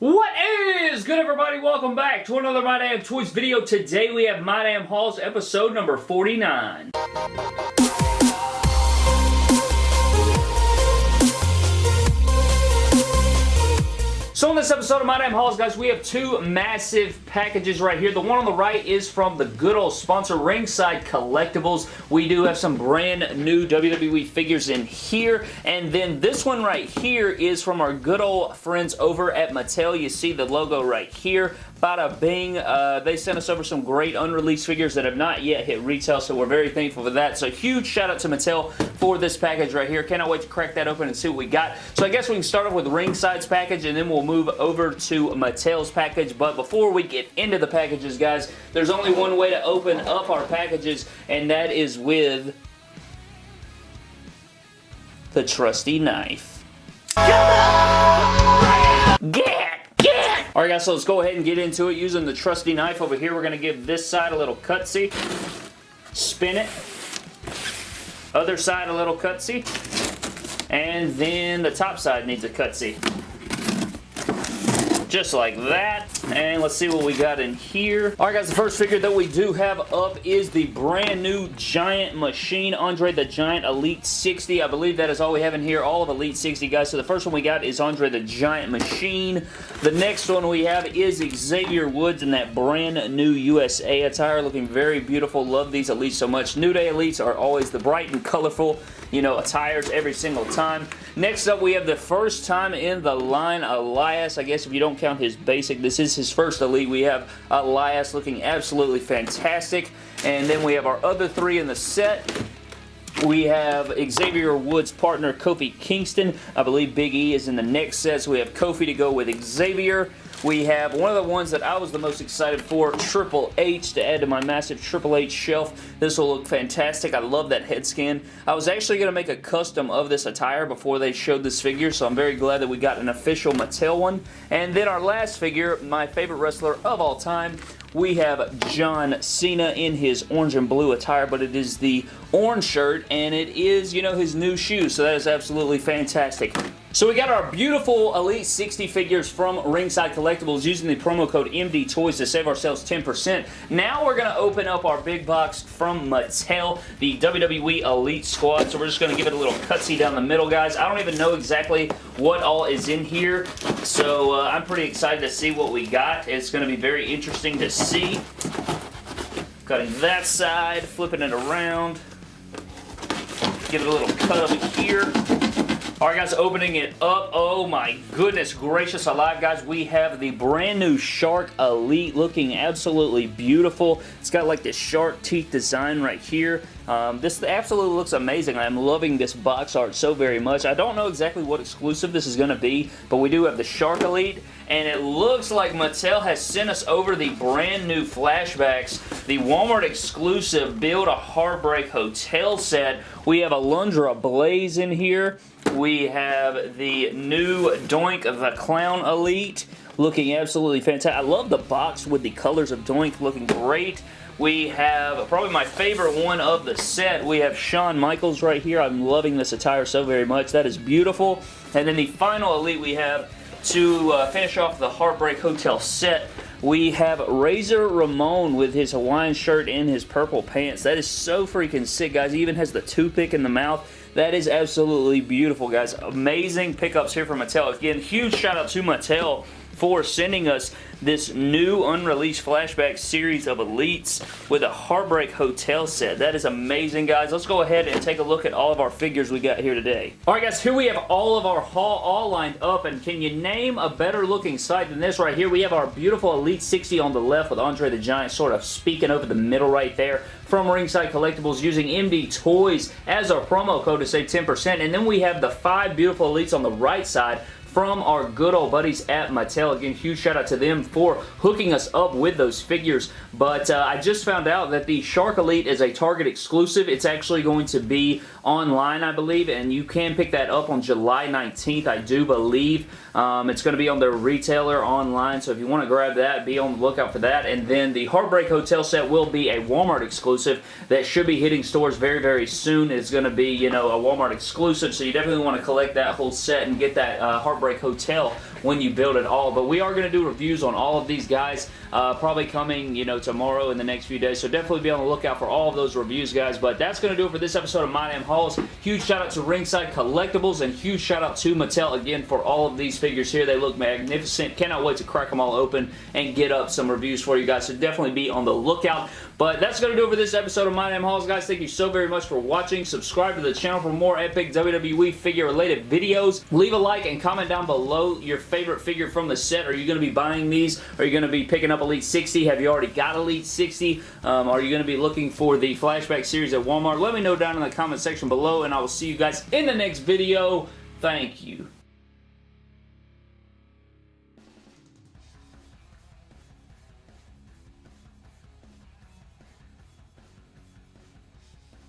What is good everybody? Welcome back to another My Damn Toys video. Today we have My Damn Hauls episode number 49. So in this episode of My Damn Hauls, guys, we have two massive packages right here. The one on the right is from the good old sponsor, Ringside Collectibles. We do have some brand new WWE figures in here. And then this one right here is from our good old friends over at Mattel. You see the logo right here. Bada bing. Uh, they sent us over some great unreleased figures that have not yet hit retail, so we're very thankful for that. So huge shout out to Mattel for this package right here. Cannot wait to crack that open and see what we got. So I guess we can start off with Ringside's package, and then we'll move over to Mattel's package. But before we get into the packages, guys, there's only one way to open up our packages, and that is with the trusty knife. Alright guys, so let's go ahead and get into it using the trusty knife over here. We're going to give this side a little cutsy. Spin it. Other side a little cutsy. And then the top side needs a cutsy just like that. And let's see what we got in here. Alright guys, the first figure that we do have up is the brand new Giant Machine, Andre the Giant Elite 60. I believe that is all we have in here, all of Elite 60 guys. So the first one we got is Andre the Giant Machine. The next one we have is Xavier Woods in that brand new USA attire, looking very beautiful. Love these Elites so much. New Day Elites are always the bright and colorful you know, attires every single time. Next up, we have the first time in the line, Elias. I guess if you don't count his basic, this is his first Elite. We have Elias looking absolutely fantastic. And then we have our other three in the set. We have Xavier Woods' partner, Kofi Kingston. I believe Big E is in the next set, so we have Kofi to go with Xavier. We have one of the ones that I was the most excited for, Triple H, to add to my massive Triple H shelf. This will look fantastic. I love that head scan. I was actually going to make a custom of this attire before they showed this figure, so I'm very glad that we got an official Mattel one. And then our last figure, my favorite wrestler of all time, we have John Cena in his orange and blue attire, but it is the orange shirt, and it is, you know, his new shoes, so that is absolutely fantastic. So we got our beautiful Elite 60 figures from Ringside Collectibles using the promo code MD Toys to save ourselves 10%. Now we're going to open up our big box from Mattel, the WWE Elite Squad. So we're just going to give it a little cutsy down the middle, guys. I don't even know exactly what all is in here, so uh, I'm pretty excited to see what we got. It's going to be very interesting to see. Cutting that side, flipping it around. Give it a little cut over here. Alright guys, opening it up. Oh my goodness gracious alive guys. We have the brand new Shark Elite looking absolutely beautiful. It's got like this shark teeth design right here. Um, this absolutely looks amazing. I'm loving this box art so very much. I don't know exactly what exclusive this is going to be, but we do have the Shark Elite, and it looks like Mattel has sent us over the brand new flashbacks, the Walmart exclusive Build a Heartbreak Hotel set. We have Alundra Blaze in here. We have the new Doink the Clown Elite looking absolutely fantastic. I love the box with the colors of Doink looking great. We have probably my favorite one of the set. We have Shawn Michaels right here. I'm loving this attire so very much. That is beautiful. And then the final Elite we have to uh, finish off the Heartbreak Hotel set we have Razor Ramon with his Hawaiian shirt and his purple pants. That is so freaking sick, guys. He even has the toothpick in the mouth. That is absolutely beautiful, guys. Amazing pickups here from Mattel. Again, huge shout out to Mattel for sending us this new unreleased flashback series of Elites with a Heartbreak Hotel set. That is amazing, guys. Let's go ahead and take a look at all of our figures we got here today. Alright, guys, here we have all of our haul all lined up, and can you name a better looking sight than this right here? We have our beautiful Elite 60 on the left with Andre the Giant sort of speaking over the middle right there from Ringside Collectibles using MD Toys as our promo code to save 10%. And then we have the five beautiful Elites on the right side from our good old buddies at Mattel. Again, huge shout out to them for hooking us up with those figures. But uh, I just found out that the Shark Elite is a Target exclusive. It's actually going to be online, I believe, and you can pick that up on July 19th, I do believe. Um, it's going to be on their retailer online, so if you want to grab that, be on the lookout for that. And then the Heartbreak Hotel set will be a Walmart exclusive that should be hitting stores very, very soon. It's going to be, you know, a Walmart exclusive, so you definitely want to collect that whole set and get that uh, Heartbreak Break hotel when you build it all. But we are going to do reviews on all of these guys, uh, probably coming, you know, tomorrow in the next few days. So definitely be on the lookout for all of those reviews, guys. But that's going to do it for this episode of My Damn Hauls. Huge shout out to Ringside Collectibles and huge shout out to Mattel again for all of these figures here. They look magnificent. Cannot wait to crack them all open and get up some reviews for you guys. So definitely be on the lookout. But that's going to do it for this episode of My Damn Hauls, guys. Thank you so very much for watching. Subscribe to the channel for more epic WWE figure-related videos. Leave a like and comment down below your favorite figure from the set. Are you going to be buying these? Are you going to be picking up Elite 60? Have you already got Elite 60? Um, are you going to be looking for the Flashback series at Walmart? Let me know down in the comment section below, and I will see you guys in the next video. Thank you.